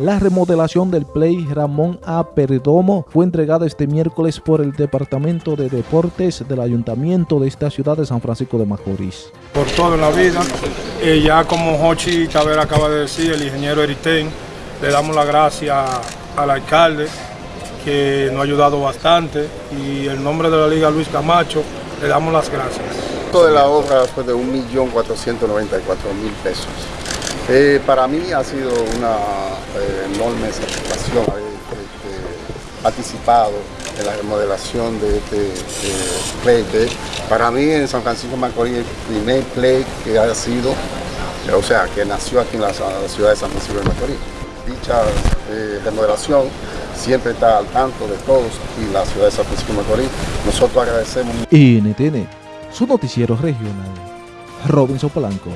La remodelación del Play Ramón A. Perdomo fue entregada este miércoles por el Departamento de Deportes del Ayuntamiento de esta ciudad de San Francisco de Macorís. Por todo en la vida, eh, ya como Jochi Tavera acaba de decir, el ingeniero Eritén, le damos la gracia al alcalde que nos ha ayudado bastante y en nombre de la Liga Luis Camacho le damos las gracias. Toda la obra fue de 1.494.000 pesos. Eh, para mí ha sido una eh, enorme satisfacción haber este, participado en la remodelación de este play. para mí en San Francisco de Macorís el primer play que ha sido, o sea, que nació aquí en la, ciudad de San Francisco de Macorís. Dicha eh, remodelación siempre está al tanto de todos y la ciudad de San Francisco de Macorís. Nosotros agradecemos. NTN, su noticiero regional. Robinson Polanco.